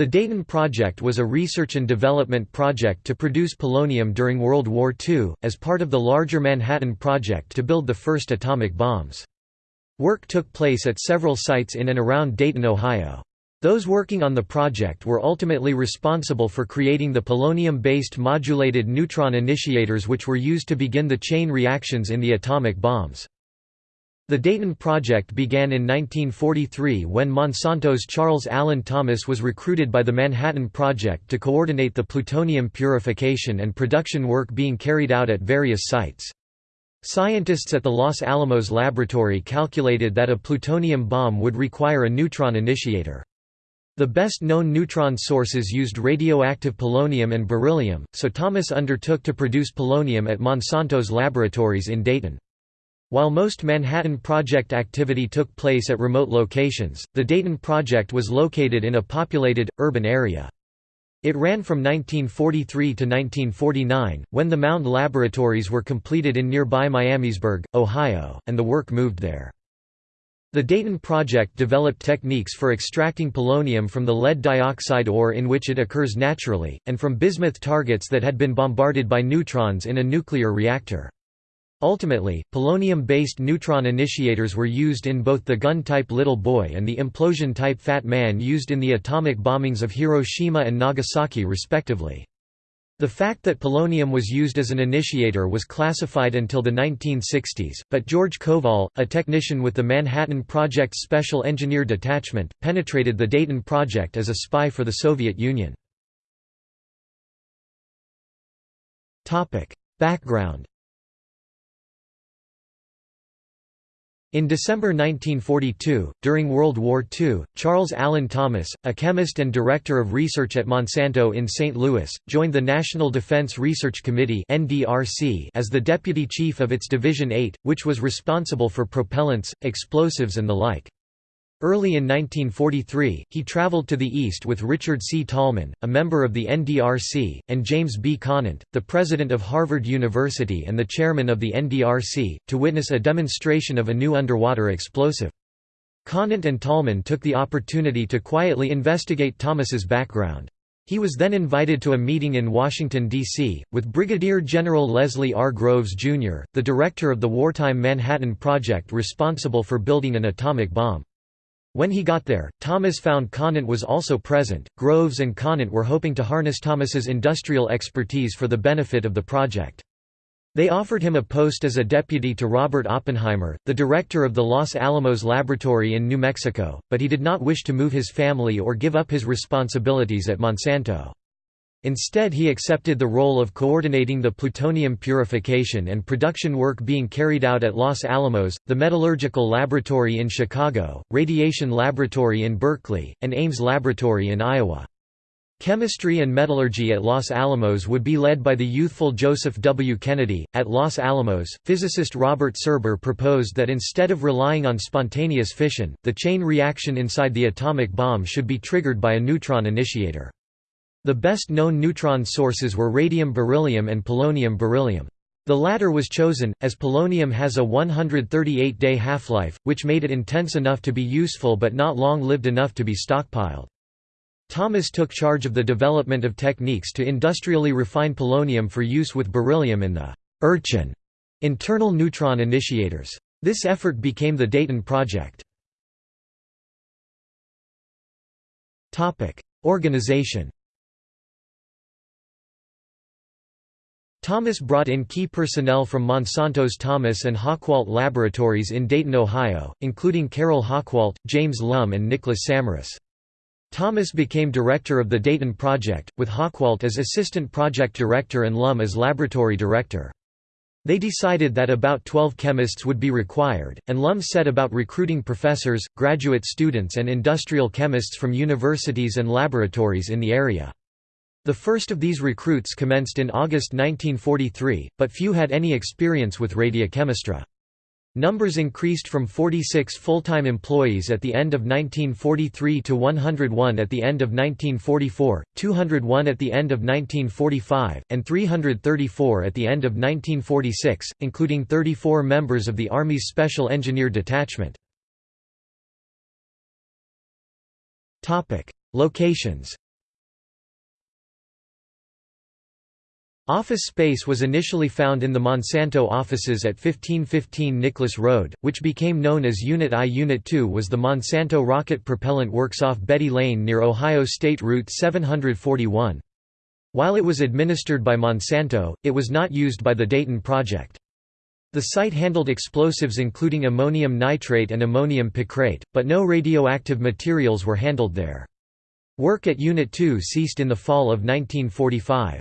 The Dayton Project was a research and development project to produce polonium during World War II, as part of the larger Manhattan Project to build the first atomic bombs. Work took place at several sites in and around Dayton, Ohio. Those working on the project were ultimately responsible for creating the polonium-based modulated neutron initiators which were used to begin the chain reactions in the atomic bombs. The Dayton Project began in 1943 when Monsanto's Charles Allen Thomas was recruited by the Manhattan Project to coordinate the plutonium purification and production work being carried out at various sites. Scientists at the Los Alamos laboratory calculated that a plutonium bomb would require a neutron initiator. The best known neutron sources used radioactive polonium and beryllium, so Thomas undertook to produce polonium at Monsanto's laboratories in Dayton. While most Manhattan Project activity took place at remote locations, the Dayton Project was located in a populated, urban area. It ran from 1943 to 1949, when the Mound laboratories were completed in nearby Miamisburg, Ohio, and the work moved there. The Dayton Project developed techniques for extracting polonium from the lead dioxide ore in which it occurs naturally, and from bismuth targets that had been bombarded by neutrons in a nuclear reactor. Ultimately, polonium-based neutron initiators were used in both the gun-type Little Boy and the implosion-type Fat Man used in the atomic bombings of Hiroshima and Nagasaki respectively. The fact that polonium was used as an initiator was classified until the 1960s, but George Koval, a technician with the Manhattan Project's Special Engineer Detachment, penetrated the Dayton Project as a spy for the Soviet Union. Background In December 1942, during World War II, Charles Allen Thomas, a chemist and director of research at Monsanto in St. Louis, joined the National Defense Research Committee as the deputy chief of its Division 8, which was responsible for propellants, explosives and the like. Early in 1943, he traveled to the East with Richard C. Tolman, a member of the NDRC, and James B. Conant, the president of Harvard University and the chairman of the NDRC, to witness a demonstration of a new underwater explosive. Conant and Tolman took the opportunity to quietly investigate Thomas's background. He was then invited to a meeting in Washington, D.C., with Brigadier General Leslie R. Groves, Jr., the director of the wartime Manhattan Project responsible for building an atomic bomb. When he got there, Thomas found Conant was also present. Groves and Conant were hoping to harness Thomas's industrial expertise for the benefit of the project. They offered him a post as a deputy to Robert Oppenheimer, the director of the Los Alamos Laboratory in New Mexico, but he did not wish to move his family or give up his responsibilities at Monsanto. Instead he accepted the role of coordinating the plutonium purification and production work being carried out at Los Alamos, the Metallurgical Laboratory in Chicago, Radiation Laboratory in Berkeley, and Ames Laboratory in Iowa. Chemistry and metallurgy at Los Alamos would be led by the youthful Joseph W. Kennedy. At Los Alamos, physicist Robert Serber proposed that instead of relying on spontaneous fission, the chain reaction inside the atomic bomb should be triggered by a neutron initiator. The best-known neutron sources were radium beryllium and polonium beryllium. The latter was chosen, as polonium has a 138-day half-life, which made it intense enough to be useful but not long-lived enough to be stockpiled. Thomas took charge of the development of techniques to industrially refine polonium for use with beryllium in the «Urchin» internal neutron initiators. This effort became the Dayton Project. Organization Thomas brought in key personnel from Monsanto's Thomas and Hochwalt laboratories in Dayton, Ohio, including Carroll Hochwalt, James Lum and Nicholas Samaras. Thomas became director of the Dayton Project, with Hochwalt as assistant project director and Lum as laboratory director. They decided that about 12 chemists would be required, and Lum set about recruiting professors, graduate students and industrial chemists from universities and laboratories in the area. The first of these recruits commenced in August 1943, but few had any experience with radiochemistry. Numbers increased from 46 full-time employees at the end of 1943 to 101 at the end of 1944, 201 at the end of 1945, and 334 at the end of 1946, including 34 members of the Army's Special Engineer Detachment. Locations Office space was initially found in the Monsanto offices at 1515 Nicholas Road, which became known as Unit I. Unit II was the Monsanto Rocket Propellant Works off Betty Lane near Ohio State Route 741. While it was administered by Monsanto, it was not used by the Dayton Project. The site handled explosives including ammonium nitrate and ammonium picrate, but no radioactive materials were handled there. Work at Unit 2 ceased in the fall of 1945.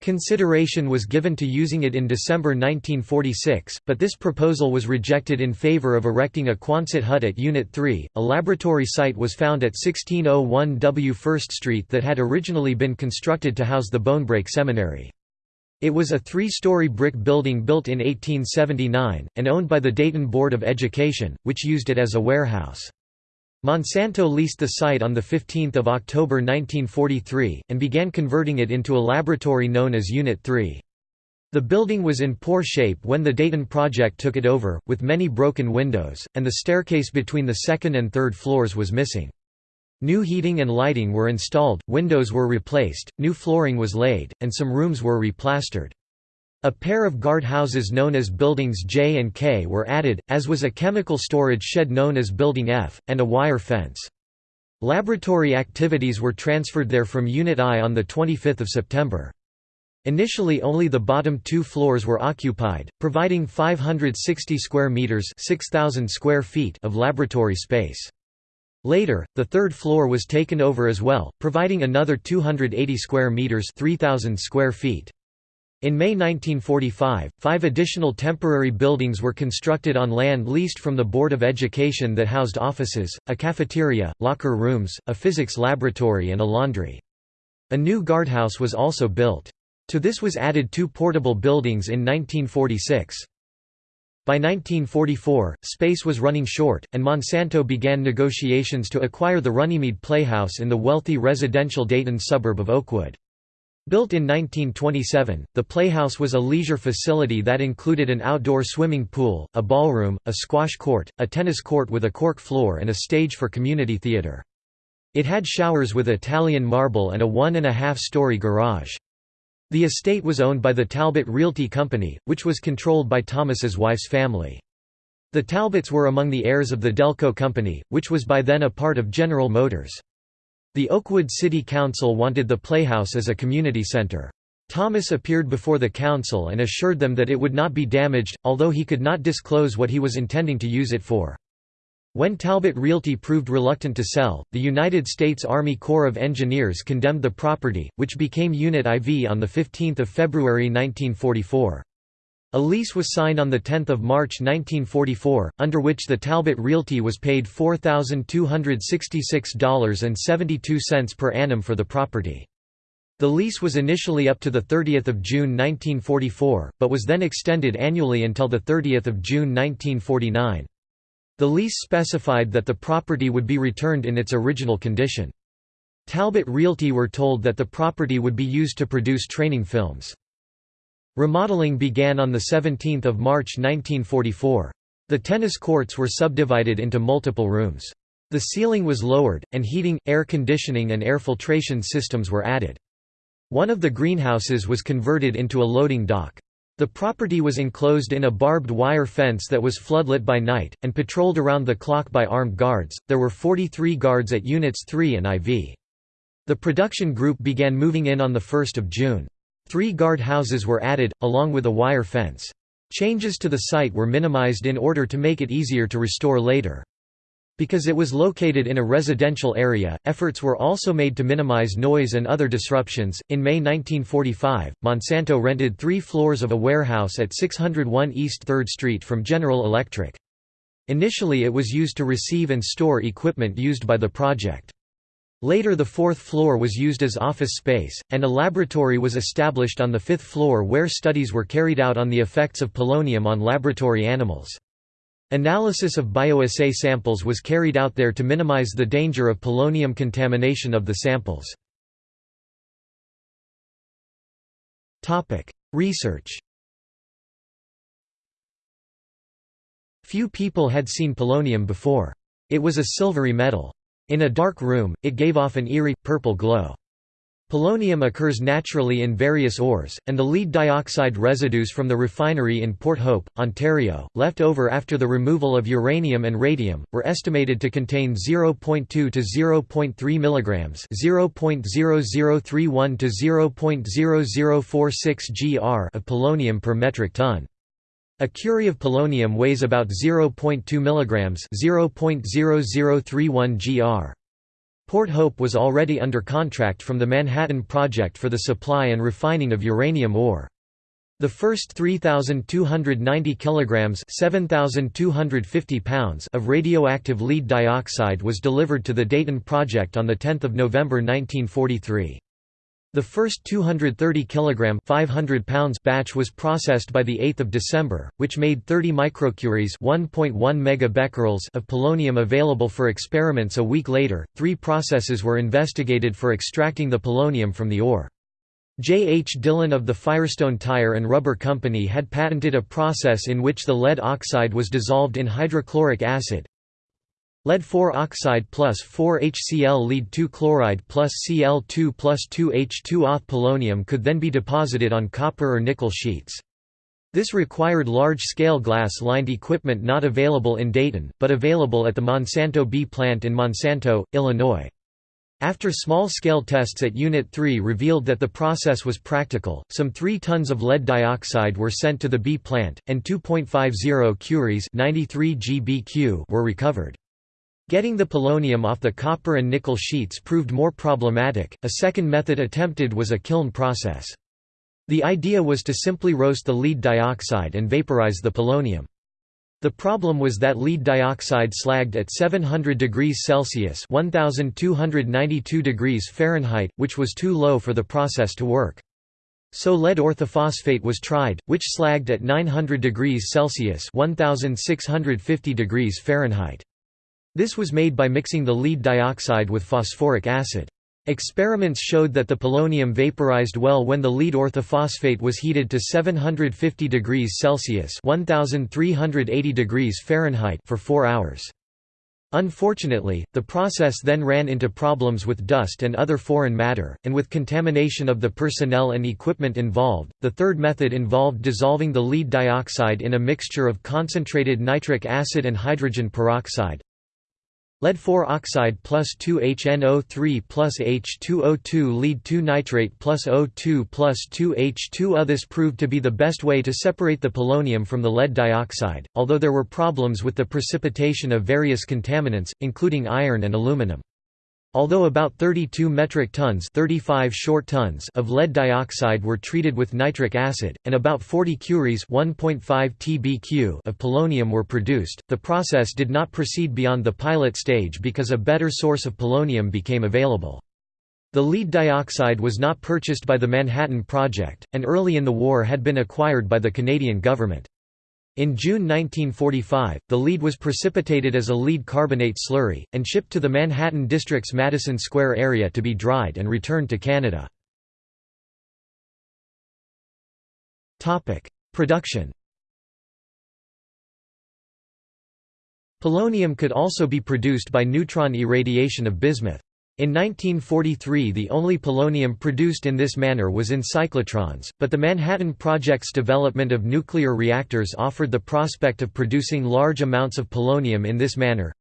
Consideration was given to using it in December 1946, but this proposal was rejected in favor of erecting a Quonset hut at Unit 3. A laboratory site was found at 1601 W First Street that had originally been constructed to house the Bonebrake Seminary. It was a three-story brick building built in 1879, and owned by the Dayton Board of Education, which used it as a warehouse. Monsanto leased the site on 15 October 1943, and began converting it into a laboratory known as Unit 3. The building was in poor shape when the Dayton project took it over, with many broken windows, and the staircase between the second and third floors was missing. New heating and lighting were installed, windows were replaced, new flooring was laid, and some rooms were replastered. A pair of guardhouses known as Buildings J and K were added, as was a chemical storage shed known as Building F, and a wire fence. Laboratory activities were transferred there from Unit I on 25 September. Initially only the bottom two floors were occupied, providing 560 square meters 6000 square feet of laboratory space. Later, the third floor was taken over as well, providing another 280 square meters 3000 square feet. In May 1945, five additional temporary buildings were constructed on land leased from the Board of Education that housed offices, a cafeteria, locker rooms, a physics laboratory and a laundry. A new guardhouse was also built. To this was added two portable buildings in 1946. By 1944, space was running short, and Monsanto began negotiations to acquire the Runnymede Playhouse in the wealthy residential Dayton suburb of Oakwood. Built in 1927, the Playhouse was a leisure facility that included an outdoor swimming pool, a ballroom, a squash court, a tennis court with a cork floor and a stage for community theater. It had showers with Italian marble and a one-and-a-half-story garage. The estate was owned by the Talbot Realty Company, which was controlled by Thomas's wife's family. The Talbots were among the heirs of the Delco Company, which was by then a part of General Motors. The Oakwood City Council wanted the Playhouse as a community center. Thomas appeared before the council and assured them that it would not be damaged, although he could not disclose what he was intending to use it for. When Talbot Realty proved reluctant to sell, the United States Army Corps of Engineers condemned the property, which became Unit IV on 15 February 1944. A lease was signed on 10 March 1944, under which the Talbot Realty was paid $4,266.72 per annum for the property. The lease was initially up to 30 June 1944, but was then extended annually until 30 June 1949. The lease specified that the property would be returned in its original condition. Talbot Realty were told that the property would be used to produce training films. Remodeling began on 17 March 1944. The tennis courts were subdivided into multiple rooms. The ceiling was lowered, and heating, air conditioning and air filtration systems were added. One of the greenhouses was converted into a loading dock. The property was enclosed in a barbed wire fence that was floodlit by night, and patrolled around the clock by armed guards. There were 43 guards at Units 3 and IV. The production group began moving in on 1 June. Three guard houses were added, along with a wire fence. Changes to the site were minimized in order to make it easier to restore later. Because it was located in a residential area, efforts were also made to minimize noise and other disruptions. In May 1945, Monsanto rented three floors of a warehouse at 601 East 3rd Street from General Electric. Initially, it was used to receive and store equipment used by the project. Later the fourth floor was used as office space, and a laboratory was established on the fifth floor where studies were carried out on the effects of polonium on laboratory animals. Analysis of bioassay samples was carried out there to minimize the danger of polonium contamination of the samples. Research Few people had seen polonium before. It was a silvery metal. In a dark room, it gave off an eerie, purple glow. Polonium occurs naturally in various ores, and the lead dioxide residues from the refinery in Port Hope, Ontario, left over after the removal of uranium and radium, were estimated to contain 0.2 to 0.3 mg, 0.0031 to 0.0046 gr of polonium per metric ton. A curie of polonium weighs about 0.2 mg, 0.0031 gr. Port Hope was already under contract from the Manhattan Project for the supply and refining of uranium ore. The first 3,290 kilograms (7,250 pounds) of radioactive lead dioxide was delivered to the Dayton Project on the 10th of November 1943. The first 230 kg 500 pounds batch was processed by 8 December, which made 30 microcuries 1.1 megabecquerels of polonium available for experiments a week later. Three processes were investigated for extracting the polonium from the ore. J. H. Dillon of the Firestone Tire and Rubber Company had patented a process in which the lead oxide was dissolved in hydrochloric acid, Lead 4 oxide plus 4 HCl lead 2 chloride plus Cl2 plus 2 H2 Auth polonium could then be deposited on copper or nickel sheets. This required large-scale glass-lined equipment not available in Dayton, but available at the Monsanto B plant in Monsanto, Illinois. After small-scale tests at Unit 3 revealed that the process was practical, some 3 tons of lead dioxide were sent to the B plant, and 2.50 curies 93 GBq were recovered. Getting the polonium off the copper and nickel sheets proved more problematic. A second method attempted was a kiln process. The idea was to simply roast the lead dioxide and vaporize the polonium. The problem was that lead dioxide slagged at 700 degrees Celsius (1292 degrees Fahrenheit), which was too low for the process to work. So lead orthophosphate was tried, which slagged at 900 degrees Celsius (1650 degrees Fahrenheit). This was made by mixing the lead dioxide with phosphoric acid. Experiments showed that the polonium vaporized well when the lead orthophosphate was heated to 750 degrees Celsius (1380 degrees Fahrenheit) for 4 hours. Unfortunately, the process then ran into problems with dust and other foreign matter, and with contamination of the personnel and equipment involved. The third method involved dissolving the lead dioxide in a mixture of concentrated nitric acid and hydrogen peroxide, Lead 4 oxide plus 2HNO3 plus H2O2 lead 2 nitrate plus O2 plus 2H2O. This proved to be the best way to separate the polonium from the lead dioxide, although there were problems with the precipitation of various contaminants, including iron and aluminum. Although about 32 metric tons 35 short tons of lead dioxide were treated with nitric acid, and about 40 curies 1.5 tbq of polonium were produced, the process did not proceed beyond the pilot stage because a better source of polonium became available. The lead dioxide was not purchased by the Manhattan Project, and early in the war had been acquired by the Canadian government. In June 1945, the lead was precipitated as a lead carbonate slurry, and shipped to the Manhattan District's Madison Square area to be dried and returned to Canada. Production Polonium could also be produced by neutron irradiation of bismuth. In 1943 the only polonium produced in this manner was in cyclotrons, but the Manhattan Project's development of nuclear reactors offered the prospect of producing large amounts of polonium in this manner.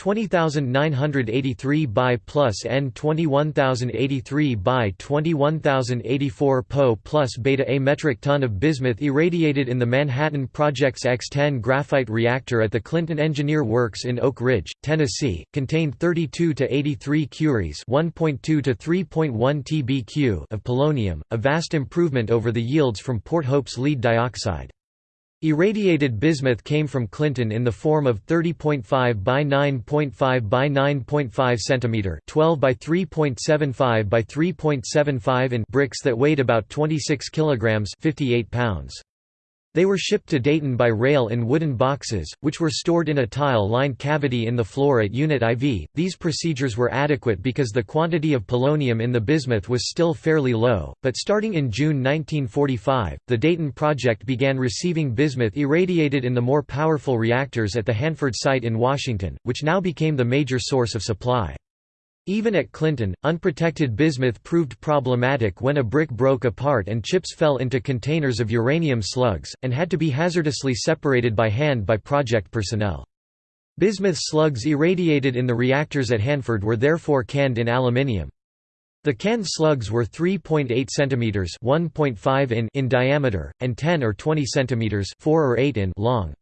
20983 by plus N 21083 by 21084 Po plus beta A metric ton of bismuth irradiated in the Manhattan Project's X-10 graphite reactor at the Clinton Engineer Works in Oak Ridge, Tennessee, contained 32 to 83 curies 1.2 to 3.1 tbq of polonium, a vast improvement over the yields from Port Hope's lead dioxide. Irradiated bismuth came from Clinton in the form of 30.5 by 9.5 by 9.5 cm 12 by 3.75 by 3.75 in bricks that weighed about 26 kg 58 pounds. They were shipped to Dayton by rail in wooden boxes, which were stored in a tile-lined cavity in the floor at Unit IV. These procedures were adequate because the quantity of polonium in the bismuth was still fairly low, but starting in June 1945, the Dayton project began receiving bismuth irradiated in the more powerful reactors at the Hanford site in Washington, which now became the major source of supply. Even at Clinton, unprotected bismuth proved problematic when a brick broke apart and chips fell into containers of uranium slugs, and had to be hazardously separated by hand by project personnel. Bismuth slugs irradiated in the reactors at Hanford were therefore canned in aluminium. The canned slugs were 3.8 cm (1.5 in) in diameter and 10 or 20 cm (4 or 8 in) long.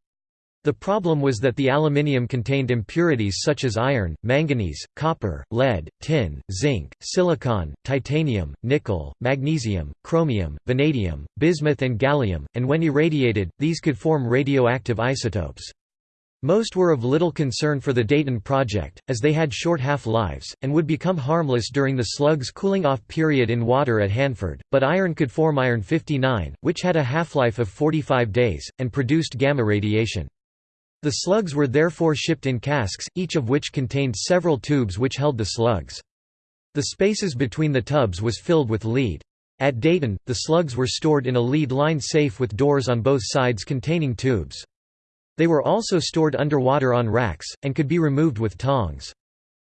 The problem was that the aluminium contained impurities such as iron, manganese, copper, lead, tin, zinc, silicon, titanium, nickel, magnesium, chromium, vanadium, bismuth and gallium, and when irradiated, these could form radioactive isotopes. Most were of little concern for the Dayton project, as they had short half-lives, and would become harmless during the slug's cooling-off period in water at Hanford, but iron could form iron-59, which had a half-life of 45 days, and produced gamma radiation. The slugs were therefore shipped in casks, each of which contained several tubes which held the slugs. The spaces between the tubs was filled with lead. At Dayton, the slugs were stored in a lead-lined safe with doors on both sides containing tubes. They were also stored underwater on racks, and could be removed with tongs.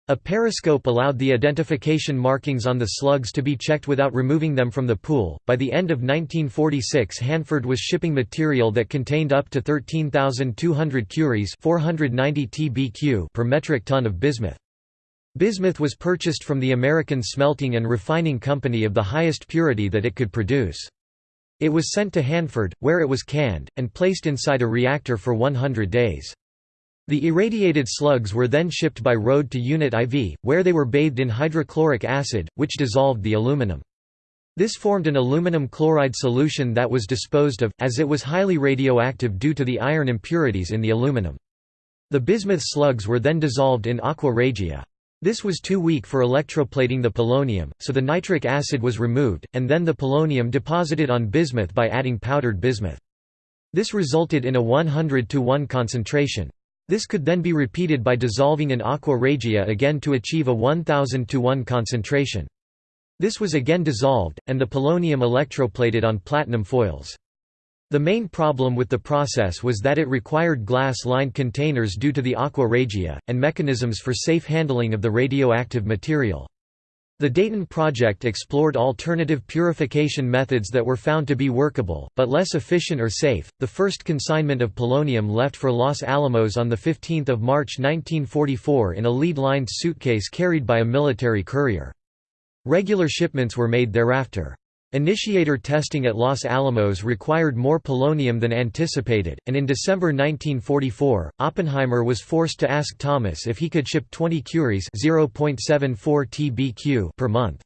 A periscope allowed the identification markings on the slugs to be checked without removing them from the pool. By the end of 1946, Hanford was shipping material that contained up to 13,200 curies (490 tbq) per metric ton of bismuth. Bismuth was purchased from the American Smelting and Refining Company of the highest purity that it could produce. It was sent to Hanford, where it was canned, and placed inside a reactor for 100 days. The irradiated slugs were then shipped by road to Unit IV, where they were bathed in hydrochloric acid, which dissolved the aluminum. This formed an aluminum chloride solution that was disposed of, as it was highly radioactive due to the iron impurities in the aluminum. The bismuth slugs were then dissolved in aqua regia. This was too weak for electroplating the polonium, so the nitric acid was removed, and then the polonium deposited on bismuth by adding powdered bismuth. This resulted in a 100 to 1 concentration. This could then be repeated by dissolving in aqua regia again to achieve a 1000 to 1 concentration. This was again dissolved, and the polonium electroplated on platinum foils. The main problem with the process was that it required glass-lined containers due to the aqua regia, and mechanisms for safe handling of the radioactive material. The Dayton project explored alternative purification methods that were found to be workable, but less efficient or safe. The first consignment of polonium left for Los Alamos on 15 March 1944 in a lead-lined suitcase carried by a military courier. Regular shipments were made thereafter. Initiator testing at Los Alamos required more polonium than anticipated, and in December 1944, Oppenheimer was forced to ask Thomas if he could ship 20 curies tbq per month.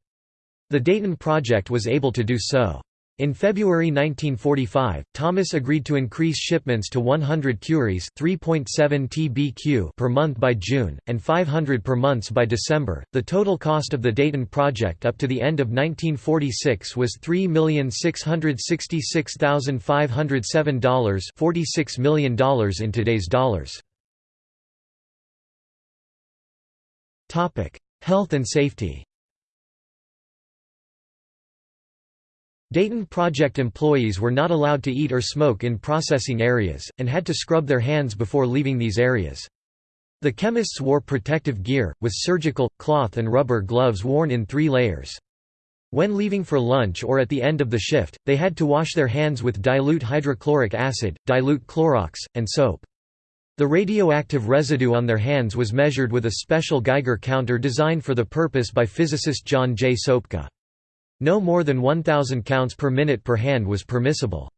The Dayton project was able to do so. In February 1945, Thomas agreed to increase shipments to 100 curies 3.7 tbq per month by June, and 500 per month by December. The total cost of the Dayton project up to the end of 1946 was $3,666,507 $46 million in today's dollars. Health and safety Dayton Project employees were not allowed to eat or smoke in processing areas, and had to scrub their hands before leaving these areas. The chemists wore protective gear, with surgical, cloth and rubber gloves worn in three layers. When leaving for lunch or at the end of the shift, they had to wash their hands with dilute hydrochloric acid, dilute Clorox, and soap. The radioactive residue on their hands was measured with a special Geiger counter designed for the purpose by physicist John J. Sopka. No more than 1,000 counts per minute per hand was permissible.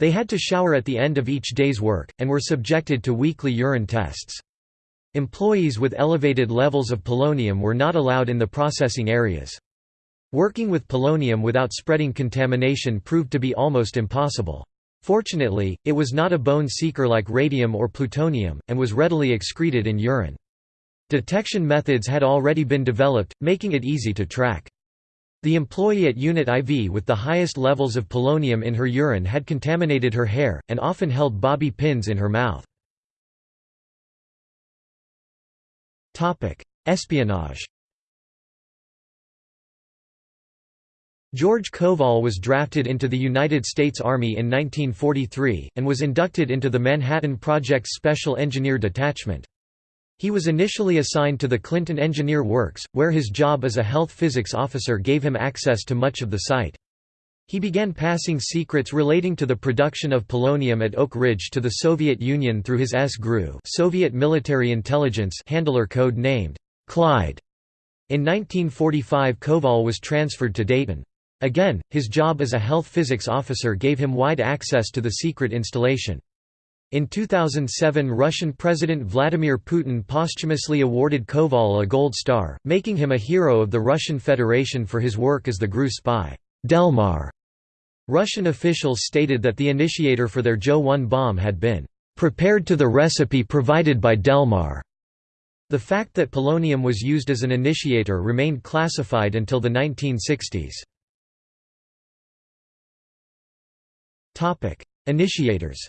They had to shower at the end of each day's work, and were subjected to weekly urine tests. Employees with elevated levels of polonium were not allowed in the processing areas. Working with polonium without spreading contamination proved to be almost impossible. Fortunately, it was not a bone seeker like radium or plutonium, and was readily excreted in urine. Detection methods had already been developed, making it easy to track. The employee at Unit IV with the highest levels of polonium in her urine had contaminated her hair, and often held bobby pins in her mouth. Espionage George Koval was drafted into the United States Army in 1943, and was inducted into the Manhattan Project's Special Engineer Detachment. He was initially assigned to the Clinton Engineer Works, where his job as a health physics officer gave him access to much of the site. He began passing secrets relating to the production of polonium at Oak Ridge to the Soviet Union through his S-GRU Soviet Military Intelligence handler code named Clyde. In 1945 Koval was transferred to Dayton. Again, his job as a health physics officer gave him wide access to the secret installation. In 2007 Russian President Vladimir Putin posthumously awarded Koval a Gold Star, making him a hero of the Russian Federation for his work as the GRU spy. Delmar. Russian officials stated that the initiator for their Joe-1 bomb had been prepared to the recipe provided by Delmar. The fact that polonium was used as an initiator remained classified until the 1960s. Initiators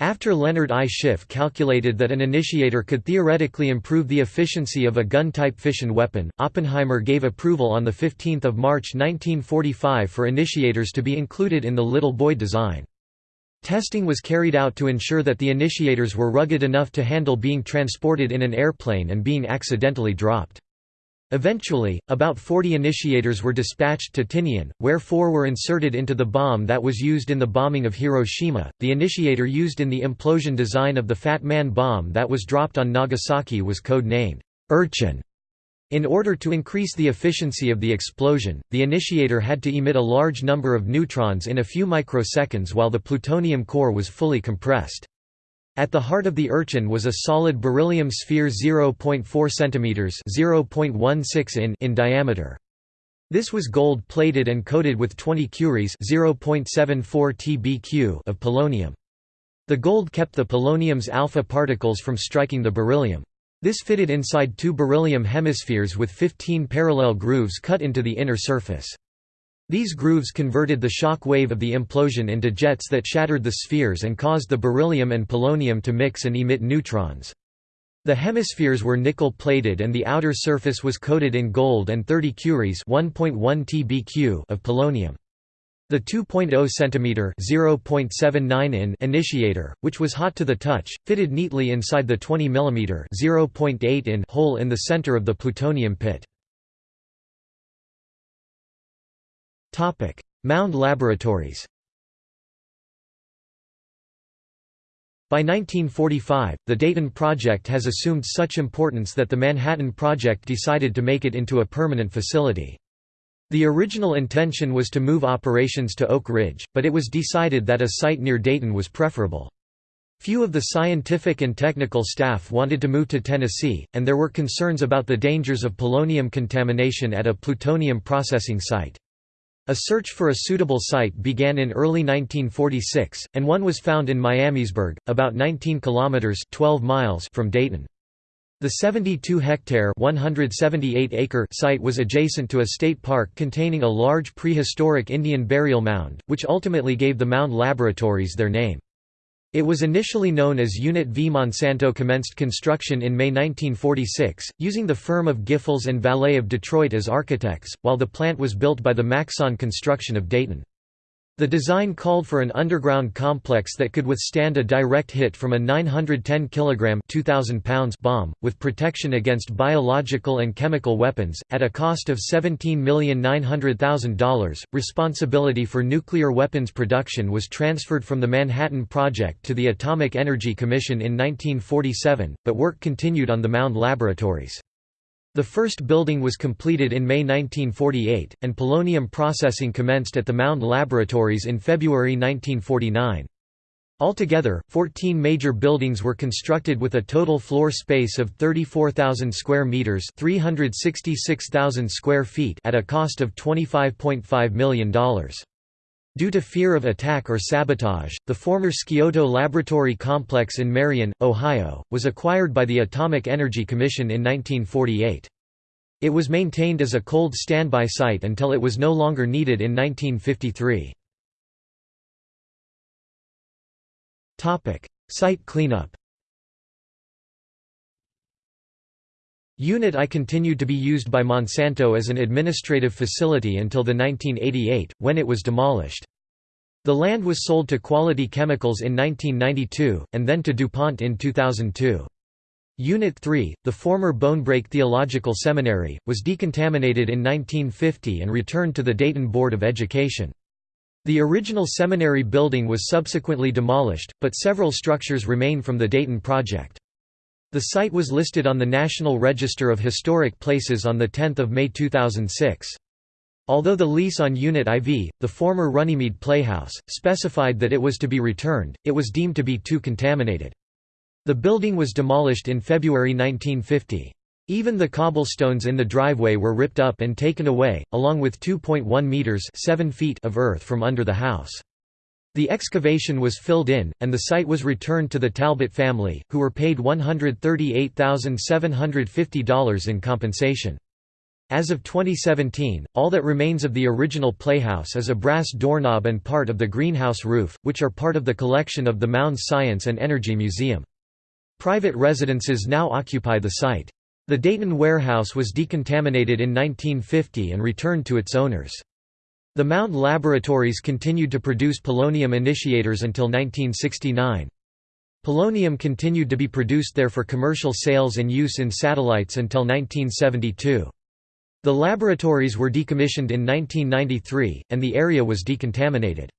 After Leonard I. Schiff calculated that an initiator could theoretically improve the efficiency of a gun-type fission weapon, Oppenheimer gave approval on 15 March 1945 for initiators to be included in the Little Boy design. Testing was carried out to ensure that the initiators were rugged enough to handle being transported in an airplane and being accidentally dropped. Eventually, about 40 initiators were dispatched to Tinian, where four were inserted into the bomb that was used in the bombing of Hiroshima. The initiator used in the implosion design of the Fat Man bomb that was dropped on Nagasaki was code named Urchin. In order to increase the efficiency of the explosion, the initiator had to emit a large number of neutrons in a few microseconds while the plutonium core was fully compressed. At the heart of the urchin was a solid beryllium sphere 0.4 cm (0.16 in) in diameter. This was gold-plated and coated with 20 curies (0.74 tbq) of polonium. The gold kept the polonium's alpha particles from striking the beryllium. This fitted inside two beryllium hemispheres with 15 parallel grooves cut into the inner surface. These grooves converted the shock wave of the implosion into jets that shattered the spheres and caused the beryllium and polonium to mix and emit neutrons. The hemispheres were nickel-plated and the outer surface was coated in gold and 30 curies tbq of polonium. The 2.0 cm (0.79 in) initiator, which was hot to the touch, fitted neatly inside the 20 mm (0.8 in) hole in the center of the plutonium pit. Mound Laboratories By 1945, the Dayton Project has assumed such importance that the Manhattan Project decided to make it into a permanent facility. The original intention was to move operations to Oak Ridge, but it was decided that a site near Dayton was preferable. Few of the scientific and technical staff wanted to move to Tennessee, and there were concerns about the dangers of polonium contamination at a plutonium processing site. A search for a suitable site began in early 1946, and one was found in Miamisburg, about 19 kilometers (12 miles) from Dayton. The 72-hectare (178-acre) site was adjacent to a state park containing a large prehistoric Indian burial mound, which ultimately gave the Mound Laboratories their name. It was initially known as Unit V. Monsanto commenced construction in May 1946, using the firm of Giffels and Vallet of Detroit as architects, while the plant was built by the Maxon Construction of Dayton. The design called for an underground complex that could withstand a direct hit from a 910 kg 2,000 pounds bomb, with protection against biological and chemical weapons, at a cost of $17,900,000. Responsibility for nuclear weapons production was transferred from the Manhattan Project to the Atomic Energy Commission in 1947, but work continued on the Mound Laboratories. The first building was completed in May 1948, and polonium processing commenced at the Mound Laboratories in February 1949. Altogether, 14 major buildings were constructed with a total floor space of 34,000 square meters, 366,000 square feet at a cost of $25.5 million. Due to fear of attack or sabotage, the former Scioto Laboratory Complex in Marion, Ohio, was acquired by the Atomic Energy Commission in 1948. It was maintained as a cold standby site until it was no longer needed in 1953. Site cleanup Unit I continued to be used by Monsanto as an administrative facility until the 1988, when it was demolished. The land was sold to Quality Chemicals in 1992, and then to DuPont in 2002. Unit 3, the former Bonebrake Theological Seminary, was decontaminated in 1950 and returned to the Dayton Board of Education. The original seminary building was subsequently demolished, but several structures remain from the Dayton project. The site was listed on the National Register of Historic Places on 10 May 2006. Although the lease on Unit IV, the former Runnymede Playhouse, specified that it was to be returned, it was deemed to be too contaminated. The building was demolished in February 1950. Even the cobblestones in the driveway were ripped up and taken away, along with 2.1 meters 7 feet of earth from under the house. The excavation was filled in, and the site was returned to the Talbot family, who were paid $138,750 in compensation. As of 2017, all that remains of the original playhouse is a brass doorknob and part of the greenhouse roof, which are part of the collection of the Mound Science and Energy Museum. Private residences now occupy the site. The Dayton warehouse was decontaminated in 1950 and returned to its owners. The Mound Laboratories continued to produce polonium initiators until 1969. Polonium continued to be produced there for commercial sales and use in satellites until 1972. The laboratories were decommissioned in 1993, and the area was decontaminated.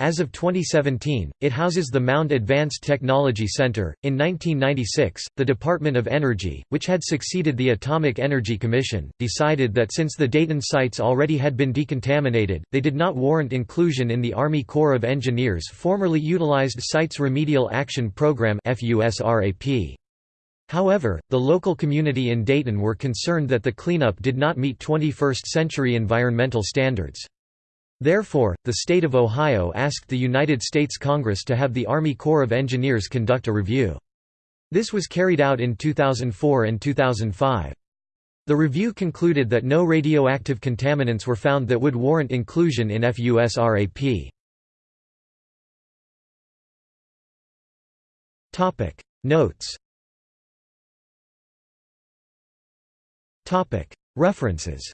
As of 2017, it houses the Mound Advanced Technology Center. In 1996, the Department of Energy, which had succeeded the Atomic Energy Commission, decided that since the Dayton sites already had been decontaminated, they did not warrant inclusion in the Army Corps of Engineers formerly utilized Sites Remedial Action Program (FUSRAP). However, the local community in Dayton were concerned that the cleanup did not meet 21st-century environmental standards. Therefore, the state of Ohio asked the United States Congress to have the Army Corps of Engineers conduct a review. This was carried out in 2004 and 2005. The review concluded that no radioactive contaminants were found that would warrant inclusion in FUSRAP. Topic Notes Topic References